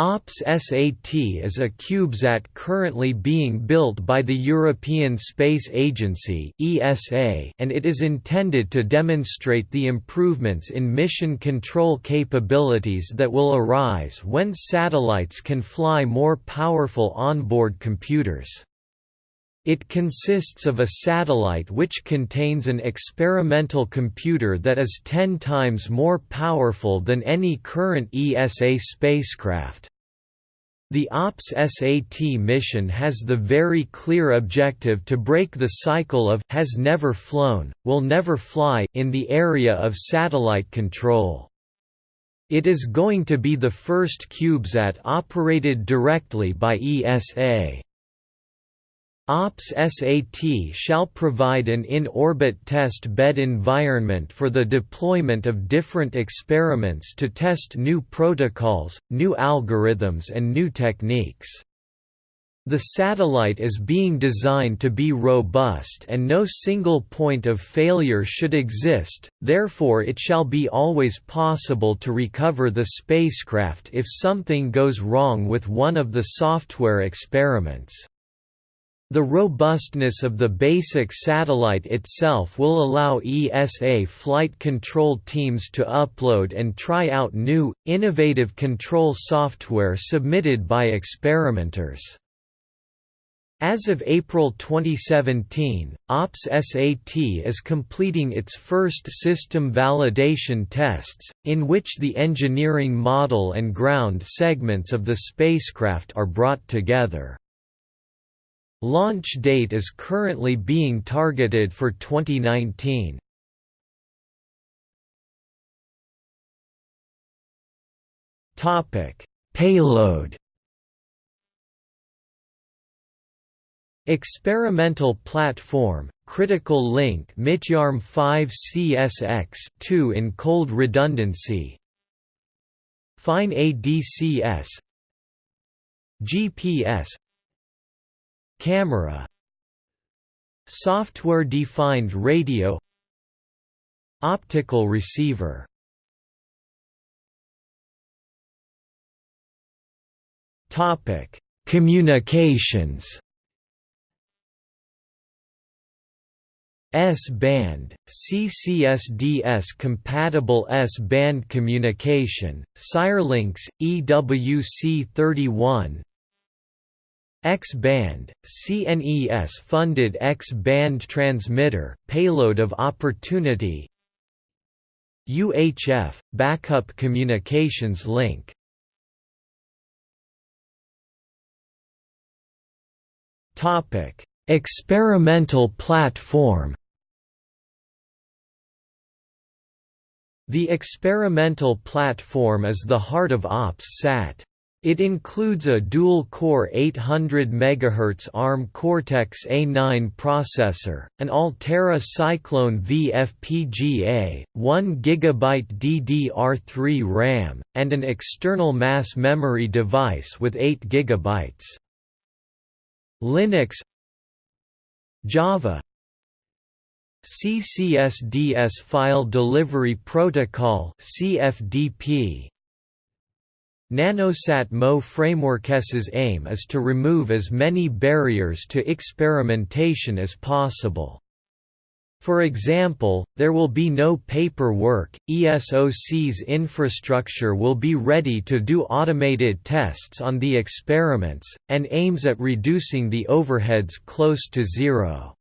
OPS-SAT is a CubeSat currently being built by the European Space Agency and it is intended to demonstrate the improvements in mission control capabilities that will arise when satellites can fly more powerful onboard computers. It consists of a satellite which contains an experimental computer that is 10 times more powerful than any current ESA spacecraft. The OPS-SAT mission has the very clear objective to break the cycle of has never flown, will never fly in the area of satellite control. It is going to be the first CubeSat operated directly by ESA. OPS-SAT shall provide an in-orbit test bed environment for the deployment of different experiments to test new protocols, new algorithms and new techniques. The satellite is being designed to be robust and no single point of failure should exist, therefore it shall be always possible to recover the spacecraft if something goes wrong with one of the software experiments. The robustness of the basic satellite itself will allow ESA flight control teams to upload and try out new, innovative control software submitted by experimenters. As of April 2017, OPS-SAT is completing its first system validation tests, in which the engineering model and ground segments of the spacecraft are brought together. Launch date is currently being targeted for 2019. Topic: Payload. Experimental platform, critical link MITYARM 5 CSX 2 in cold redundancy. Fine ADCS GPS Camera Software-defined radio Optical receiver Topic: Communications. S-band, CCSDS compatible S-band communication, Syrlinks, EWC31, X-band, CNES-funded X-band transmitter, payload of opportunity UHF, backup communications link Experimental platform The experimental platform is the heart of OPS-SAT. It includes a dual-core 800 MHz ARM Cortex-A9 processor, an Altera Cyclone V FPGA, 1 GB DDR3 RAM, and an external mass memory device with 8 GB. Linux Java CCSDS File Delivery Protocol CFDP Nanosat Mo framework's aim is to remove as many barriers to experimentation as possible. For example, there will be no paperwork, ESOC's infrastructure will be ready to do automated tests on the experiments, and aims at reducing the overheads close to zero.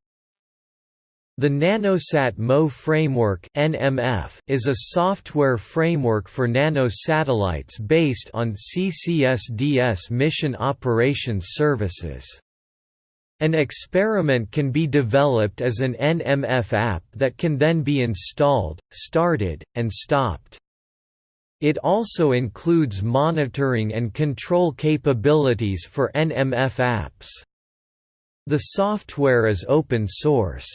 The Nanosat MO framework (NMF) is a software framework for nanosatellites based on CCSDS mission operations services. An experiment can be developed as an NMF app that can then be installed, started, and stopped. It also includes monitoring and control capabilities for NMF apps. The software is open source.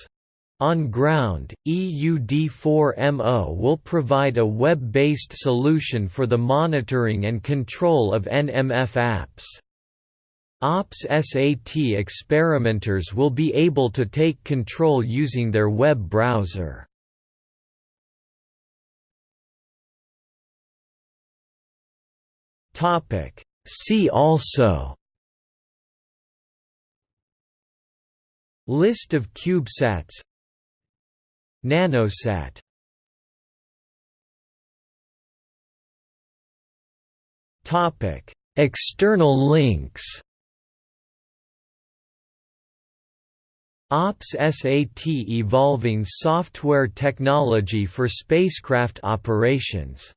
On ground, EUD4MO will provide a web-based solution for the monitoring and control of NMF apps. OPS-SAT experimenters will be able to take control using their web browser. See also List of CubeSats Nanosat. Topic. External links. OPS SAT Evolving software technology for spacecraft operations